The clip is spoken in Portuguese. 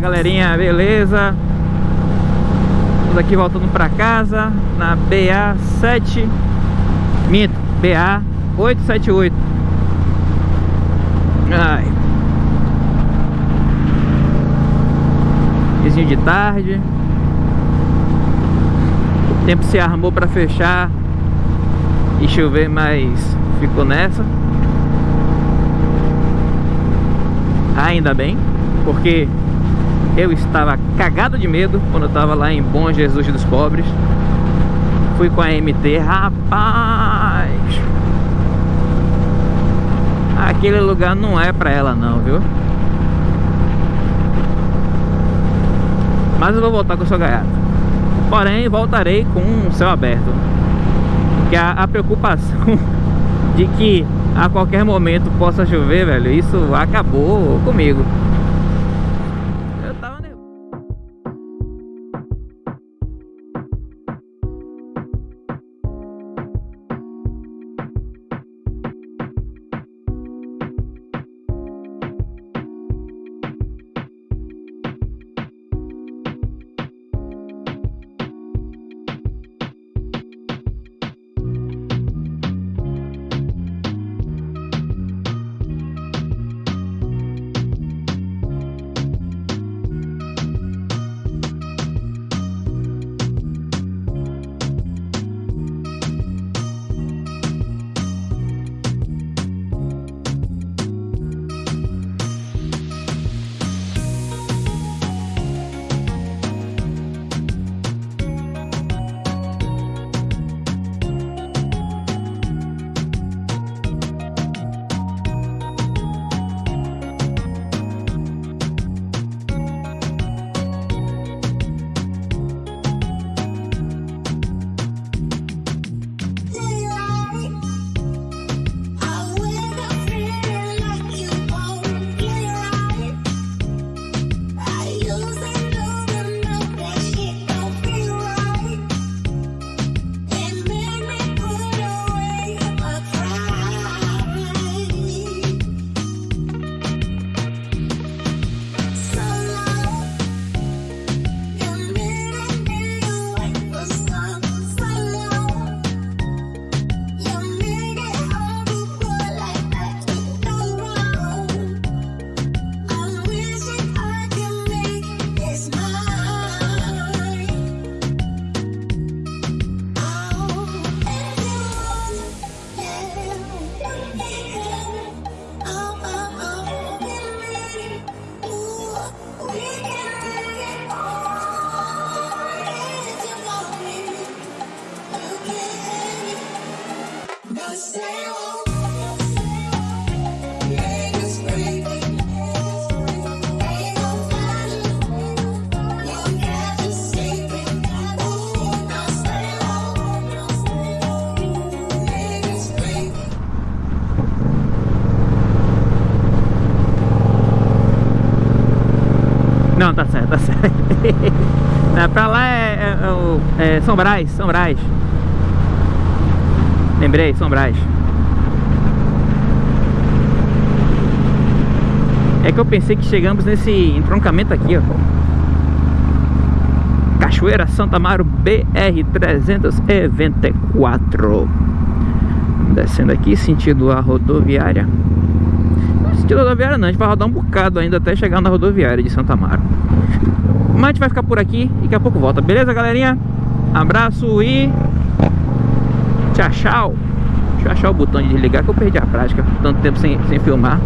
galerinha, beleza? Estamos aqui voltando pra casa Na BA7 Minto, BA878 Ai. Vizinho de tarde. O tempo se armou pra fechar E chover, mas ficou nessa. Ainda bem porque eu estava cagado de medo quando eu estava lá em Bom Jesus dos Pobres. Fui com a MT, rapaz! Aquele lugar não é pra ela não, viu? Mas eu vou voltar com o seu gaiato. Porém, voltarei com o céu aberto. Porque a, a preocupação de que a qualquer momento possa chover, velho, isso acabou comigo. Não, tá certo, tá certo. é, pra lá é, é, é, São Brás, São Brás. Lembrei, São Brás. É que eu pensei que chegamos nesse entroncamento aqui, ó. Cachoeira Santa Amaro BR-324 Descendo aqui, sentido a rodoviária Sentido rodoviária não, a gente vai rodar um bocado ainda até chegar na rodoviária de Santa Amaro Mas a gente vai ficar por aqui e daqui a pouco volta, beleza galerinha? Abraço e... Tchau, tchau Deixa eu achar o botão de desligar que eu perdi a prática Tanto tempo sem, sem filmar